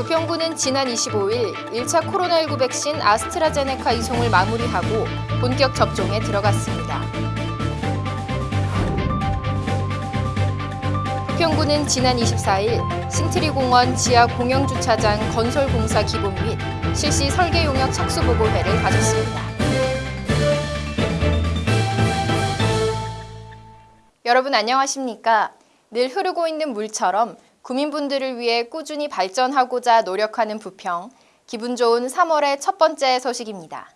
부평구는 지난 25일 1차 코로나19 백신 아스트라제네카 이송을 마무리하고 본격 접종에 들어갔습니다. 부평구는 지난 24일 신트리공원 지하 공영주차장 건설공사 기본 및 실시 설계 용역 착수보고회를 가졌습니다. 여러분 안녕하십니까? 늘 흐르고 있는 물처럼 구민분들을 위해 꾸준히 발전하고자 노력하는 부평, 기분 좋은 3월의 첫 번째 소식입니다.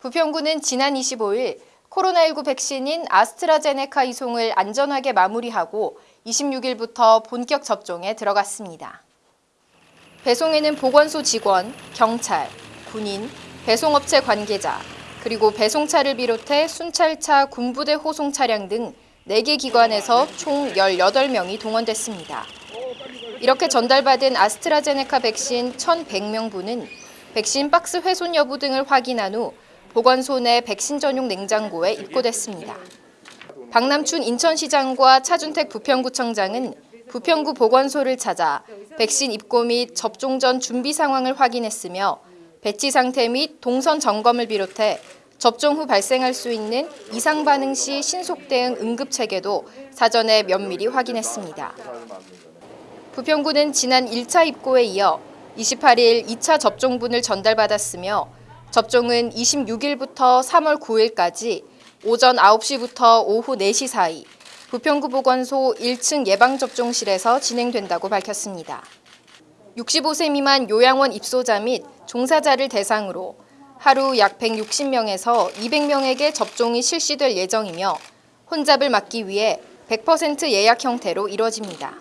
부평구는 지난 25일 코로나19 백신인 아스트라제네카 이송을 안전하게 마무리하고 26일부터 본격 접종에 들어갔습니다. 배송에는 보건소 직원, 경찰, 군인, 배송업체 관계자, 그리고 배송차를 비롯해 순찰차, 군부대 호송 차량 등 4개 기관에서 총 18명이 동원됐습니다. 이렇게 전달받은 아스트라제네카 백신 1,100명분은 백신 박스 훼손 여부 등을 확인한 후 보건소 내 백신 전용 냉장고에 입고됐습니다. 박남춘 인천시장과 차준택 부평구청장은 부평구 보건소를 찾아 백신 입고 및 접종 전 준비 상황을 확인했으며 배치 상태 및 동선 점검을 비롯해 접종 후 발생할 수 있는 이상 반응 시 신속 대응 응급 체계도 사전에 면밀히 확인했습니다. 부평구는 지난 1차 입고에 이어 28일 2차 접종분을 전달받았으며 접종은 26일부터 3월 9일까지 오전 9시부터 오후 4시 사이 부평구 보건소 1층 예방접종실에서 진행된다고 밝혔습니다. 65세 미만 요양원 입소자 및 종사자를 대상으로 하루 약 160명에서 200명에게 접종이 실시될 예정이며 혼잡을 막기 위해 100% 예약 형태로 이뤄집니다.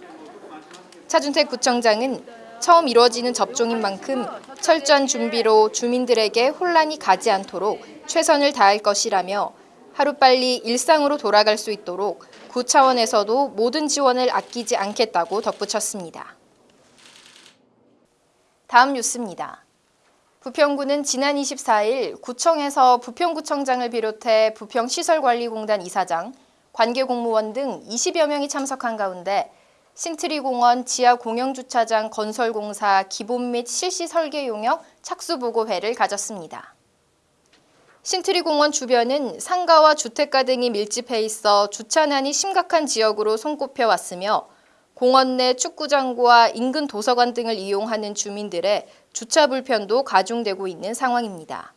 차준택 구청장은 처음 이루어지는 접종인 만큼 철저한 준비로 주민들에게 혼란이 가지 않도록 최선을 다할 것이라며 하루빨리 일상으로 돌아갈 수 있도록 구 차원에서도 모든 지원을 아끼지 않겠다고 덧붙였습니다. 다음 뉴스입니다. 부평구는 지난 24일 구청에서 부평구청장을 비롯해 부평시설관리공단 이사장, 관계공무원 등 20여 명이 참석한 가운데 신트리공원 지하 공영주차장 건설공사 기본 및 실시 설계 용역 착수보고회를 가졌습니다. 신트리공원 주변은 상가와 주택가 등이 밀집해 있어 주차난이 심각한 지역으로 손꼽혀 왔으며 공원 내 축구장과 인근 도서관 등을 이용하는 주민들의 주차 불편도 가중되고 있는 상황입니다.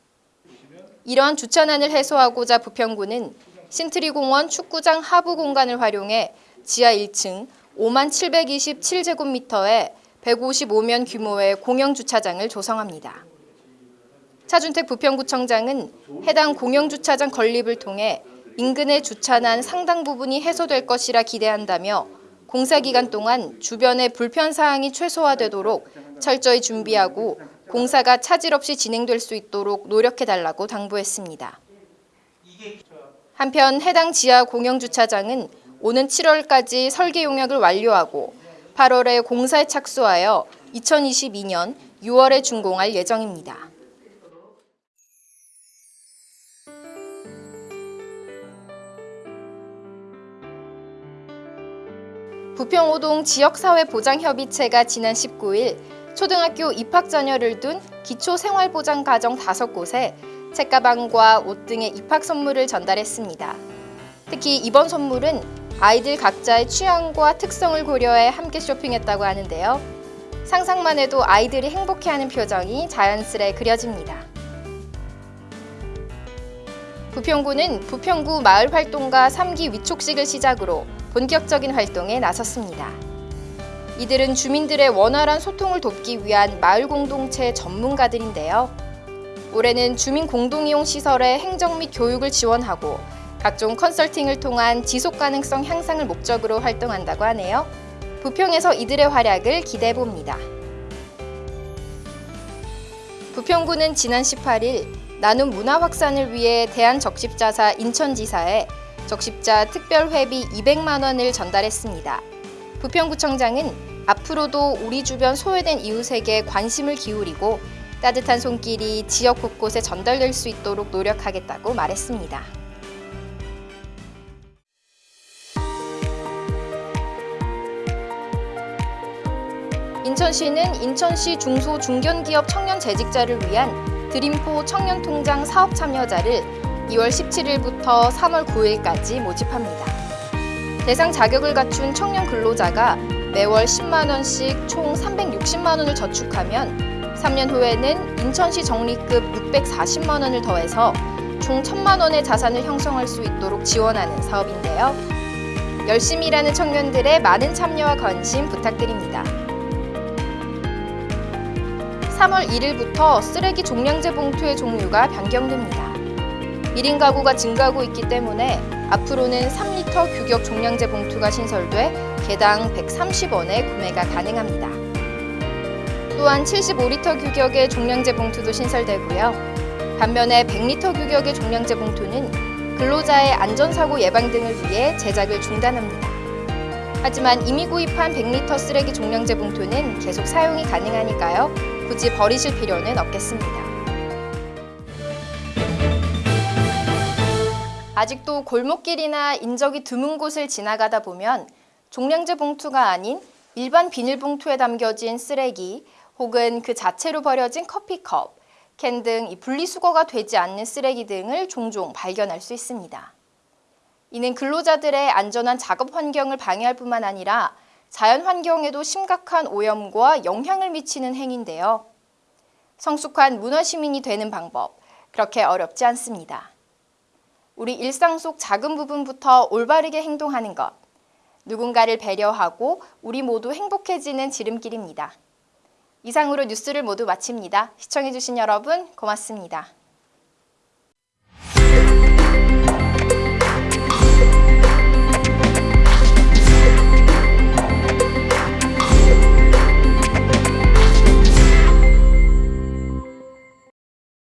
이러한 주차난을 해소하고자 부평구는 신트리공원 축구장 하부 공간을 활용해 지하 1층 5만 727제곱미터의 155면 규모의 공영주차장을 조성합니다. 차준택 부평구청장은 해당 공영주차장 건립을 통해 인근의 주차난 상당 부분이 해소될 것이라 기대한다며 공사 기간 동안 주변의 불편 사항이 최소화되도록 철저히 준비하고 공사가 차질 없이 진행될 수 있도록 노력해달라고 당부했습니다. 한편 해당 지하 공영주차장은 오는 7월까지 설계 용역을 완료하고 8월에 공사에 착수하여 2022년 6월에 준공할 예정입니다. 부평오동 지역사회보장협의체가 지난 19일 초등학교 입학 자녀를 둔 기초생활보장가정 5곳에 책가방과 옷 등의 입학 선물을 전달했습니다. 특히 이번 선물은 아이들 각자의 취향과 특성을 고려해 함께 쇼핑했다고 하는데요. 상상만 해도 아이들이 행복해하는 표정이 자연스레 그려집니다. 부평구는 부평구 마을활동가 3기 위촉식을 시작으로 본격적인 활동에 나섰습니다. 이들은 주민들의 원활한 소통을 돕기 위한 마을 공동체 전문가들인데요. 올해는 주민 공동이용 시설의 행정 및 교육을 지원하고 각종 컨설팅을 통한 지속 가능성 향상을 목적으로 활동한다고 하네요. 부평에서 이들의 활약을 기대해 봅니다. 부평구는 지난 18일 나눔 문화 확산을 위해 대한적십자사 인천지사에 적십자 특별회비 200만 원을 전달했습니다. 부평구청장은 앞으로도 우리 주변 소외된 이웃에게 관심을 기울이고 따뜻한 손길이 지역 곳곳에 전달될 수 있도록 노력하겠다고 말했습니다. 인천시는 인천시 중소 중견기업 청년 재직자를 위한 드림포 청년통장 사업 참여자를 2월 17일부터 3월 9일까지 모집합니다. 대상 자격을 갖춘 청년 근로자가 매월 10만 원씩 총 360만 원을 저축하면 3년 후에는 인천시 적립금 640만 원을 더해서 총 1천만 원의 자산을 형성할 수 있도록 지원하는 사업인데요. 열심히 일하는 청년들의 많은 참여와 관심 부탁드립니다. 3월 1일부터 쓰레기 종량제 봉투의 종류가 변경됩니다. 1인 가구가 증가하고 있기 때문에 앞으로는 3리터 규격 종량제 봉투가 신설돼 개당 130원에 구매가 가능합니다. 또한 75리터 규격의 종량제 봉투도 신설되고요. 반면에 100리터 규격의 종량제 봉투는 근로자의 안전사고 예방 등을 위해 제작을 중단합니다. 하지만 이미 구입한 100리터 쓰레기 종량제 봉투는 계속 사용이 가능하니까요. 굳이 버리실 필요는 없겠습니다. 아직도 골목길이나 인적이 드문 곳을 지나가다 보면 종량제 봉투가 아닌 일반 비닐봉투에 담겨진 쓰레기 혹은 그 자체로 버려진 커피컵, 캔 등 분리수거가 되지 않는 쓰레기 등을 종종 발견할 수 있습니다. 이는 근로자들의 안전한 작업 환경을 방해할 뿐만 아니라 자연 환경에도 심각한 오염과 영향을 미치는 행위인데요. 성숙한 문화 시민이 되는 방법, 그렇게 어렵지 않습니다. 우리 일상 속 작은 부분부터 올바르게 행동하는 것, 누군가를 배려하고 우리 모두 행복해지는 지름길입니다. 이상으로 뉴스를 모두 마칩니다. 시청해주신 여러분 고맙습니다.